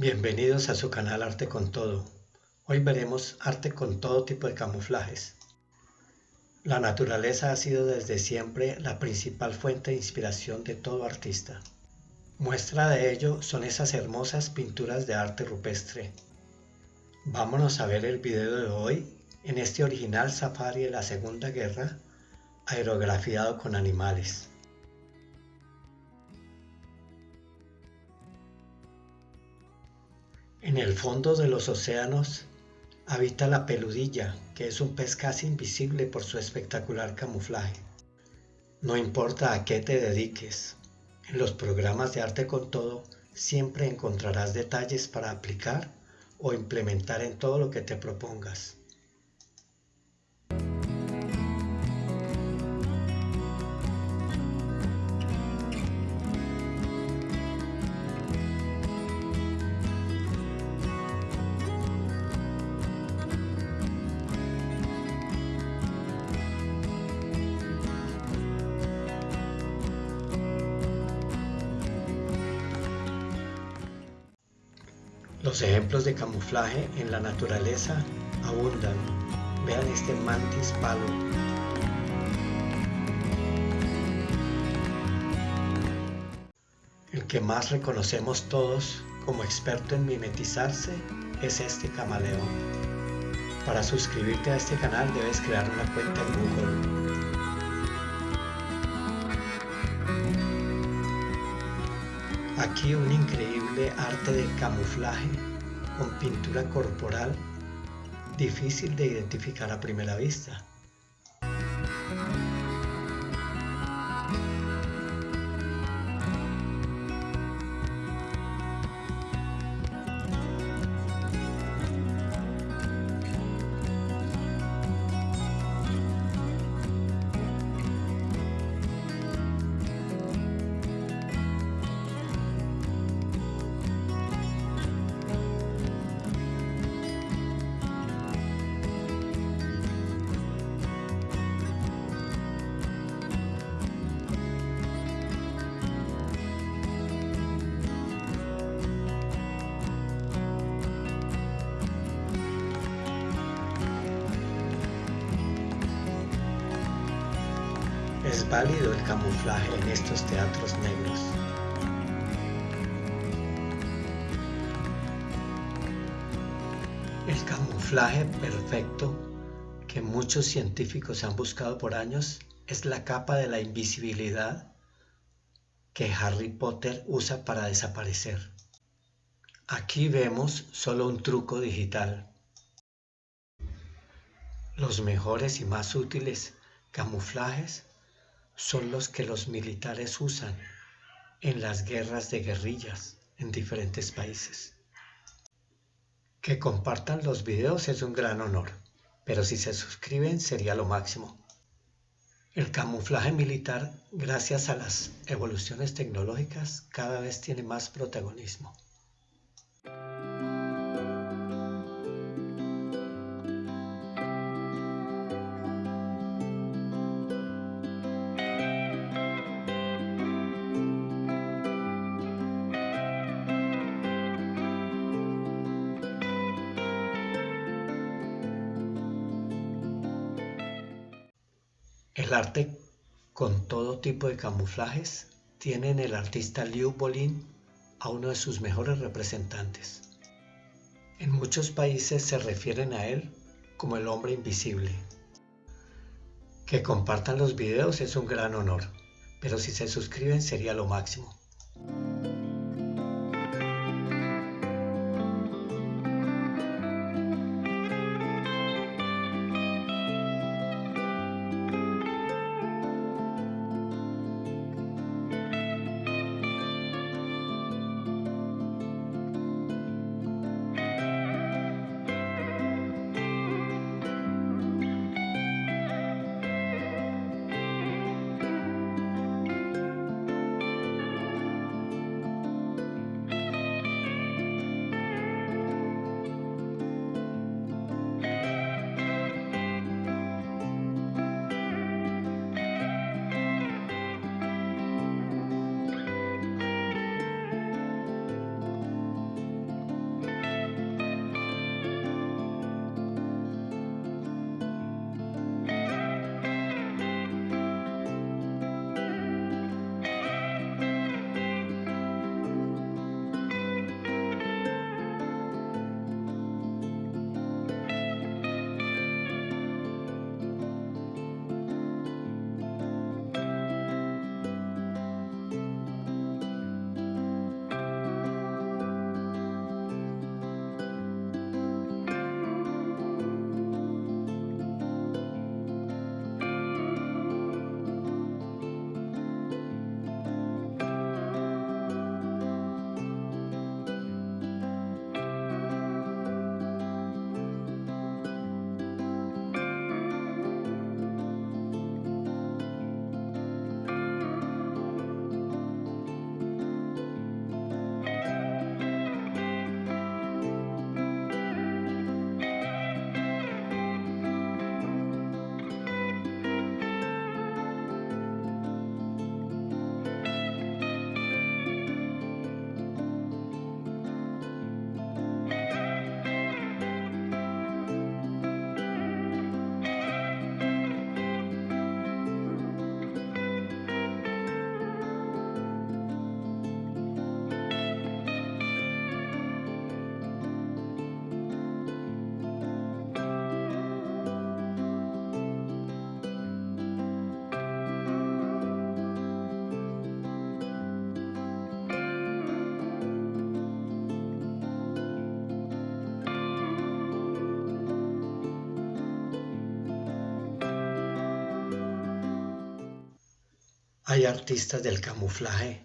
Bienvenidos a su canal Arte con Todo. Hoy veremos arte con todo tipo de camuflajes. La naturaleza ha sido desde siempre la principal fuente de inspiración de todo artista. Muestra de ello son esas hermosas pinturas de arte rupestre. Vámonos a ver el video de hoy en este original safari de la Segunda Guerra, aerografiado con animales. En el fondo de los océanos habita la peludilla, que es un pez casi invisible por su espectacular camuflaje. No importa a qué te dediques, en los programas de arte con todo siempre encontrarás detalles para aplicar o implementar en todo lo que te propongas. Los ejemplos de camuflaje en la naturaleza abundan. Vean este mantis palo. El que más reconocemos todos como experto en mimetizarse es este camaleón. Para suscribirte a este canal debes crear una cuenta en Google. Aquí un increíble arte de camuflaje con pintura corporal difícil de identificar a primera vista. Es válido el camuflaje en estos teatros negros. El camuflaje perfecto que muchos científicos han buscado por años es la capa de la invisibilidad que Harry Potter usa para desaparecer. Aquí vemos solo un truco digital. Los mejores y más útiles camuflajes son los que los militares usan en las guerras de guerrillas en diferentes países. Que compartan los videos es un gran honor, pero si se suscriben sería lo máximo. El camuflaje militar, gracias a las evoluciones tecnológicas, cada vez tiene más protagonismo. El arte con todo tipo de camuflajes tiene en el artista Liu Bolin a uno de sus mejores representantes. En muchos países se refieren a él como el hombre invisible. Que compartan los videos es un gran honor, pero si se suscriben sería lo máximo. Hay artistas del camuflaje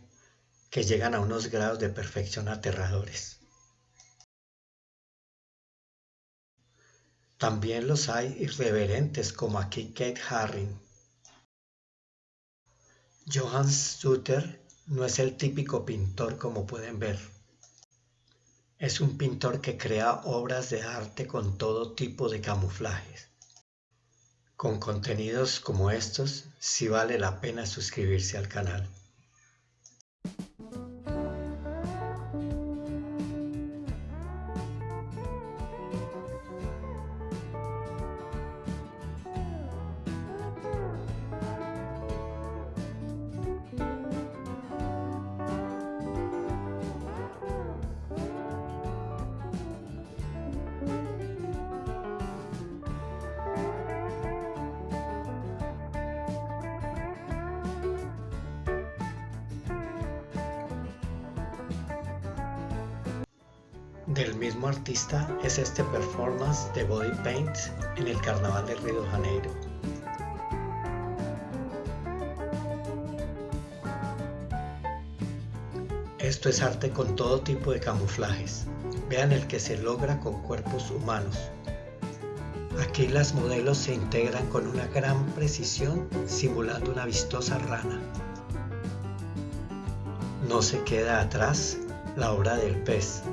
que llegan a unos grados de perfección aterradores. También los hay irreverentes como aquí Kate Haring. Johann Suter no es el típico pintor como pueden ver. Es un pintor que crea obras de arte con todo tipo de camuflajes. Con contenidos como estos, sí vale la pena suscribirse al canal. Del mismo artista es este performance de body paint en el Carnaval de Río de Janeiro. Esto es arte con todo tipo de camuflajes. Vean el que se logra con cuerpos humanos. Aquí las modelos se integran con una gran precisión simulando una vistosa rana. No se queda atrás la obra del pez,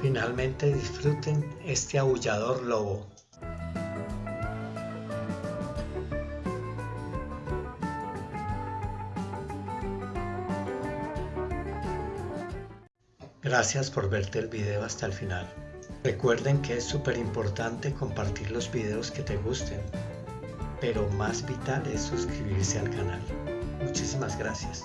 Finalmente disfruten este aullador lobo. Gracias por verte el video hasta el final. Recuerden que es súper importante compartir los videos que te gusten, pero más vital es suscribirse al canal. Muchísimas gracias.